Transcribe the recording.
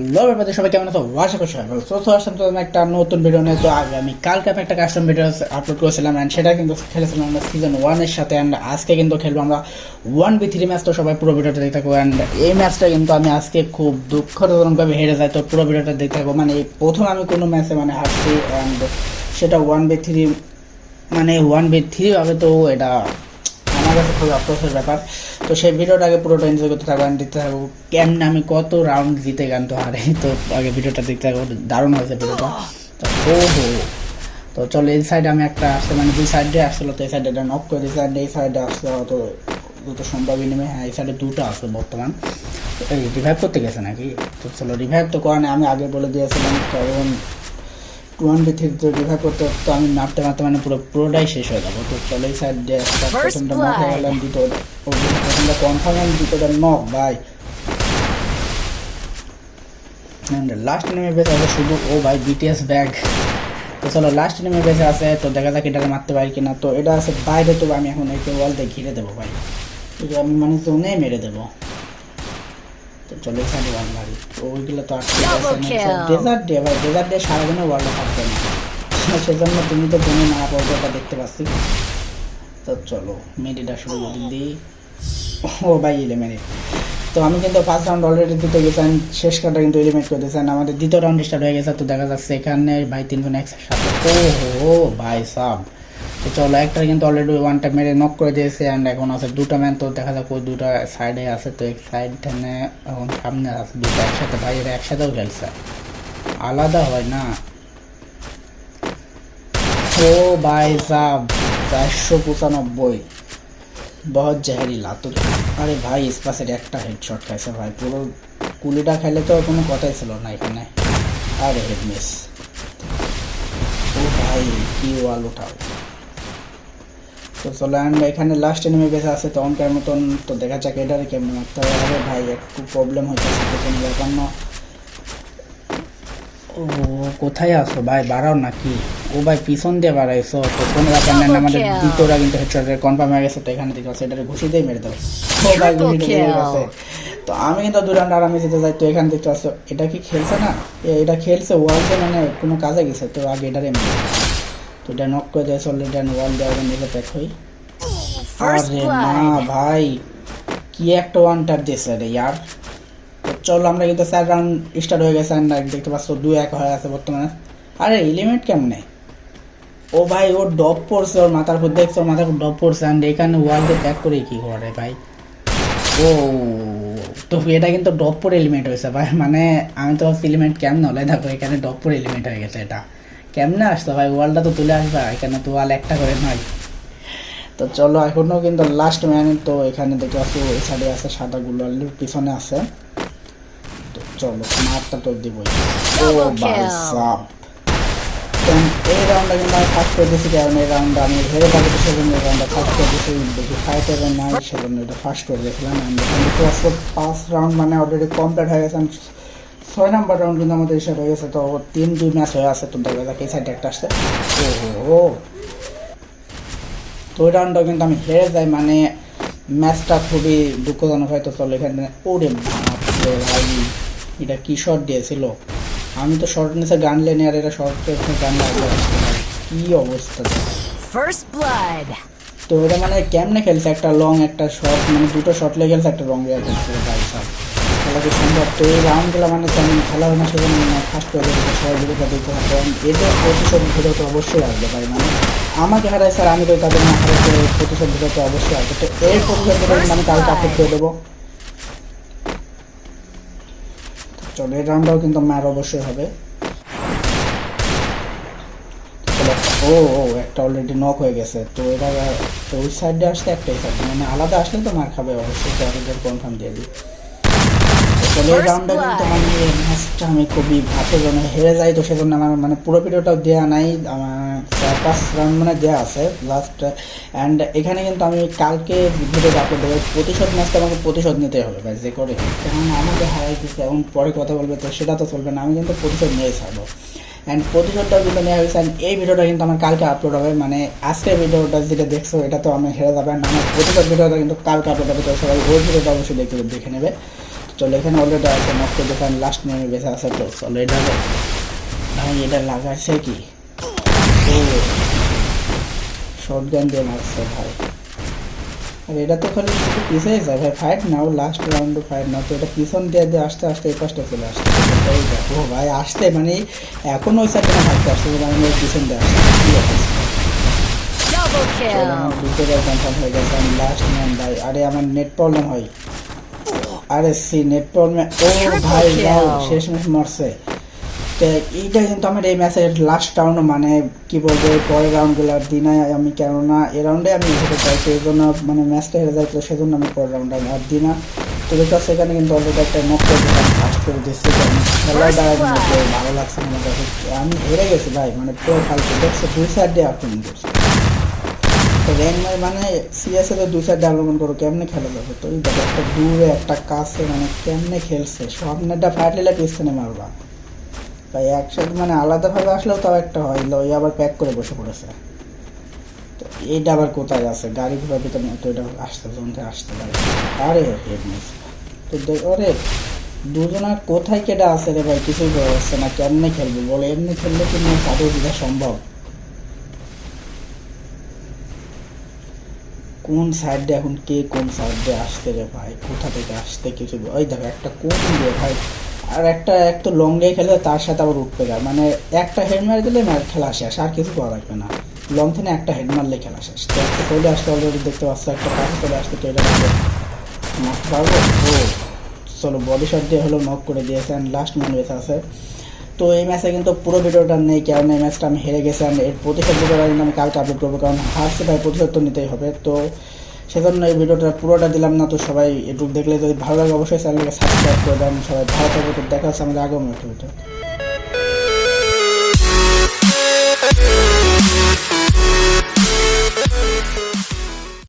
Hello ব্যাপারে সবাই কেমন আছো? আশা করছি ভালো। তো আসলাম তো একটা নতুন ভিডিও নিয়ে। তো আগে আমি কালকে আমি একটা কাস্টম ভিডিও আপলোড করেছিলাম অ্যান্ড সেটা কিন্তু খেলেছিলাম আমরা সিজন ওয়ানের সাথে অ্যান্ড আজকে কিন্তু খেলব আমরা ওয়ান বি থ্রি ম্যাচ তো সবাই পুরো ভিডিওটা দেখতে থাকব অ্যান্ড এই ম্যাচটা কিন্তু আমি আজকে খুব দুঃখজনকভাবে হেরে যাই। তো পুরো ভিডিওটা দেখতে থাকব মানে এই প্রথম আমি কোনো ম্যাচে মানে হারছি অ্যান্ড সেটা ওয়ান বি থ্রি মানে ওয়ান বি থ্রি হবে তো এটা আমার কাছে খুবই আফসোসের ব্যাপার। তো সেই ভিডিওটা আগে পুরোটা এনজয় করতে থাকব দেখতে থাকব কেমন আমি কত রাউন্ড জিতে গান তো হারে। তো আগে ভিডিওটা দেখতে থাকব দারুণ হয়েছে ভিডিওটা। তো ও হো। তো চলো, এই সাইডে আমি একটা আসছে মানে দুই সাইডে আসছিল, তো এই সাইডে এটা নক করে দিয়েছে and এই সাইডে আসলে হয়তো দুটো সম্ভবই নেমে হ্যাঁ এই সাইডে দুটো আছে বর্তমান। তো এই রিভাইভ করতে গেছে নাকি? তো চলো রিভাইভ তো করা আমি আগে বলে দিয়েছিলাম, কারণ বি থ্রি রিভাইভ করতে তো আমি মারতে মারতে মানে পুরো পুরোটাই শেষ হয়ে যাব। তো চলো প্রথমটা গেলাম ও প্রথমটা কনফার্ম নক ভাই লাস্ট নেমে বেঁচে আছে শুধু ও ভাই বিটিএস ব্যাগ তো চলো লাস্ট নেমে বেঁচে আছে তো দেখা যাক এটাকে মারতে পারি কিনা। তো এটা আছে বাইরে তো আমি এখন একে ওয়াল দিয়ে ঘিরে দেবো ভাই। আমি মানে জোনে মেরে দেবো। তো চলো মারি তো ওইগুলো তো Double ডেজার্ট দিয়ে ভাই ডেজার্ট দিয়ে সারাদিনে ওয়ালটা থাকবে না। সেজন্য তুমি তো না দেখতে পাচ্ছি। তো চলো মেডিটা শুরু করে দিই ও ভাই এলিমিনেট তো আমি কিন্তু ফার্স্ট রাউন্ড অলরেডি দিতে গেছি and শেষ কাটা কিন্তু এলিমিনেট করে দিয়েছেন আমাদের দ্বিতীয় রাউন্ড স্টার্ট হয়ে গেছে তো দেখা যাচ্ছে এখানে ভাই তিনজন একসাথে। ও হো ভাই সাব। তো চলো, একটা কিন্তু অলরেডি ওয়ানটা মেরে নক করে দিয়েছে অ্যান্ড এখন আছে দুটো ম্যান তো দেখা যাক ওই দুটো সাইডে আছে। তো এক সাইড এখন সামনে আছে দুটো একসাথে ভাই একসাথেও খেলছে। আলাদা হয় না। ও ভাই সাব, চারশো পঁচানব্বই। বহুত জেহারিলা তো আরে ভাই, স্পাসের একটা হেডশট খাইছে ভাই। পুরো কুলিটা খাইলে তো কোনো কথাই ছিল না এখানে। আরে হেড মিস। ও ভাই, কি ওয়াল উঠাও। তো চলো অ্যান্ড এখানে লাস্ট এনিমে বেঁচে আছে তো অঙ্কের মতন তো দেখা যাক এটারে কেমন মারতে হবে। ভাই একটু প্রবলেম হচ্ছে প্রথম ব্যাপার না। ও কোথায় আসো ভাই? বাড়াও নাকি। ও ভাই পিছন দিয়ে বাড়াইছো। তো কোনো ব্যাপার নেই আমাদের দ্বিতীয়টা কিন্তু হেডশটের কনফার্ম হয়ে গেছে তো এখানে দেখতে পাচ্ছি এটারে ঘুষি দিয়ে মেরে দেবো ও ভাই ঘুষি দিয়ে গেছে। তো আমি কিন্তু দু রাউন্ড আরামে যেতে যাই তো এখানে দেখতে পাচ্ছ এটা কি খেলছে না? এটা খেলছে ওয়ালতে মানে কোনো কাজে গেছে তো আগে এটারে মেরে তো এটা নক করে দিয়েছে অলরেডি ওয়াল দেওয়া নিজে প্যাক হই। আরে না ভাই কি একটা ওয়ান ট্যাপ দিয়েছে রে ইয়ার। তো চলো আমরা কিন্তু চার রাউন্ড স্টার্ট হয়ে গেছে and দেখতে পাচ্ছ দুই এক হয়ে আছে বর্তমানে। আরে এলিমেন্ট কেমনে? ও ভাই ওর ডপ পড়ছে ওর মাথার উপর দেখছ ওর মাথার উপর ডপ পড়ছে অ্যান্ড এখানে ওয়ালকে ব্যাক করে কি করে ভাই? ও তো এটা কিন্তু ডপ পর এলিমেন্ট হয়েছে ভাই। মানে আমি তো এলিমেন্ট কেমন হলে? দেখো এখানে ডপ পর এলিমেন্ট হয়ে গেছে এটা। কেমনে আসতো ভাই? ওয়ালটা তো তুলে আসবে এখানে তো ওয়াল একটা করে নয় তো চলো এখনও কিন্তু লাস্ট ম্যান তো এখানে দেখতে পাচ্ছি ওই সাইডে আছে সাদা গুলো পিছনে আছে। তো চলো মারটা তো দিবই। ও ভাই. এই রাউন্ডটা কিন্তু আমি ফার্স্ট করে দিয়েছি কারণ এই রাউন্ডটা আমি হেরে থাকি সেজন্য এই রাউন্ডটা ফার্স্ট করে দিয়েছি দেখি ফাইট এবং নাই সেজন্য এটা ফার্স্ট করে দিয়েছিলাম আমি পাঁচ রাউন্ড মানে অলরেডি কমপ্লিট হয়ে গেছে and ছয় নাম্বার রাউন্ড কিন্তু আমাদের এসে হয়ে গেছে। তো তিন দুই ম্যাচ হয়ে আছে তো দেখা যাক এই সাইডে একটা আসছে। ও তো ওই রাউন্ডটা কিন্তু আমি হেরে যাই মানে ম্যাচটা খুবই দুঃখজনক হয়তো চলো এখানে ওরে ভাই এটা কি শট দিয়েছিল? আমি তো শর্ট নিচে গান লেনে আর এটা শর্ট গান লাগবে কি অবস্থা First blood. তো এটা মানে কেমনে খেলছে? একটা লং একটা শর্ট মানে দুটো শর্ট লেগে খেলছে একটা লং লেগে খেলছে ভাই সাহেব খেলা কি সম্ভব। তো এই রাউন্ডগুলো মানে তেমন খেলা হয় না সেজন্য ফার্স্ট করে দিতে সবাই ভিডিওটা দেখতে হবে এবং এদের প্রতিশোধ ভিডিও তো অবশ্যই আসবে ভাই মানে আমাকে হারাই স্যার আমি তো তাদের না হারাইতে প্রতিশোধ ভিডিও তো অবশ্যই আসবে। তো এই প্রতিশোধ ভিডিও আমি কালকে আপলোড করে দেবো। চলো এই রাউন্ডটাও কিন্তু মার অবশ্যই হবে। ও ও একটা অলরেডি নক হয়ে গেছে। তো এটা ওই সাইডে আসতে একটাই সাইড মানে আলাদা আসলে তো মার খাবে অবশ্যই তো কনফার্ম দিয়ে দিই। কিন্তু. মানে ম্যাচটা আমি খুবই ভাতে জন্য হেরে যাই তো সেজন্য আমার মানে পুরো ভিডিওটাও দেওয়া নাই চার পাঁচ রাউন্ড মানে দেওয়া আছে লাস্ট অ্যান্ড এখানে কিন্তু আমি কালকে ভিডিও আপলোড দেবো প্রতিশোধ ম্যাচটা আমাকে প্রতিশোধ নিতে হবে ভাই যে করে কারণ আমাকে হারাই দিচ্ছে এবং পরে কথা বলবে তো সেটা তো চলবে না আমি কিন্তু প্রতিশোধ নিয়ে ছাড়বো। অ্যান্ড প্রতিশোধটাও কিন্তু নেওয়া হয়েছে অ্যান্ড এই ভিডিওটা কিন্তু আমার কালকে আপলোড হবে মানে আজকের ভিডিওটা যেটা দেখছ এটা তো আমি হেরে যাবে আমার প্রতিশোধ ভিডিওটা কিন্তু কালকে আপলোড হবে তো সবাই ওই ভিডিওটা অবশ্যই দেখতে দেখে নেবে। চলো এখানে অলরেডি আছে নষ্ট দোকান লাস্ট মেমে বেঁচে আছে তো চলো এটা ভাই এটা লাগাচ্ছে কি? ও শর্ট গান দিয়ে মারছে ভাই। আর এটা তো খালি শুধু পিছিয়ে যায় ভাই ফাইট নাও লাস্ট রাউন্ডে ফাইট নাও তো এটা পিছন দিয়ে দিয়ে আস্তে আস্তে এই পাশটা চলে আসছে। দেখো ভাই আসতে মানে এখন ওই সাইডে না ভাবতে আসছে মানে ওই পিছন দিয়ে আসছে কি আছে? আমার কনফার্ম হয়ে গেছে আমি লাস্ট ম্যান ভাই। আরে আমার নেট প্রবলেম হয়। আরে সি নেট প্রবলেম ও ভাই. যাও শেষ ম্যাচ মারছে। তো এইটা কিন্তু আমার এই ম্যাচের লাস্ট রাউন্ড মানে কি বলব পরের রাউন্ডগুলো দিনে আমি কেননা এই রাউন্ডে আমি হেরে যাই সেই জন্য মানে ম্যাচটা হেরে যাই তো সেজন্য আমি পরের রাউন্ডে আমি আর দিনা। তো সেখানে কিন্তু অলরেডি একটা নক করে দিলাম ফার্স্ট করে দিচ্ছি খেলায় ভালো লাগছে আমার কাছে। আমি হেরে গেছি ভাই মানে পুরো ফালতু। দেখছ দুই সাইড দিয়ে আক্রমণ করছে। তো র্যাঙ্ক মানে সিএসএ তো দুই সাইড আক্রমণ করো, কেমনে খেলা যাবে? তো এই দেখো একটা দূরে একটা কাছে মানে কেমনে খেলছে? সামনেটা ফাটলে পিছনে মারবা। ভাই একসাথে মানে আলাদাভাবে আসলেও তাও একটা হয়। লই আবার প্যাক করে বসে পড়েছে। তো এইটা আবার কোথায় আছে? গাড়ি ঘোড়া ভিতরে তো এটা আসতে জনতে আসতে পারে আরে, হেড মিস তো দেখ ওরে, দুজনের কোথায় কেটা আছে রে ভাই? কিছুই বোঝা যাচ্ছে না। কেমনে খেলবে? বলে, এমনি খেললে কি না দিতে সম্ভব? কোন সাইড এখন কে কোন সাইড আসতে রে ভাই? কোথা থেকে আসতে কিছু ওই দেখো, একটা কোন দিয়ে ভাই? আর একটা এক তো লং দিয়ে খেলে তার সাথে আবার উঠতে যায়। মানে একটা হেড মার দিলে ম্যাচ খেলা শেষ, আর কিছু করা লাগবে না। লং থেকে একটা হেড মারলে খেলা শেষ। তো একটা চলে আসতে অলরেডি দেখতে পাচ্ছ, একটা কাছে চলে আসতে এটা মারতে পারব ও, চলো বডি শট দিয়ে হলো নক করে দিয়েছে অ্যান্ড লাস্ট ম্যান বেঁচে আছে তো এই ম্যাচে কিন্তু পুরো ভিডিওটা নেই, কারণ এই ম্যাচটা আমি হেরে গেছি, আমি এর প্রতিশোধ ভিডিওটা কিন্তু আমি কালকে আপলোড করব, কারণ হারছে ভাই প্রতিশোধ তো নিতেই হবে। তো সেজন্য এই ভিডিওটা পুরোটা দিলাম না, তো সবাই একটু দেখলে যদি ভালো লাগে, অবশ্যই চ্যানেলকে সাবস্ক্রাইব করে দেন, সবাই ভালো থাকবে তো দেখা হচ্ছে আমাদের আগামী ভিডিওটা ভিডিও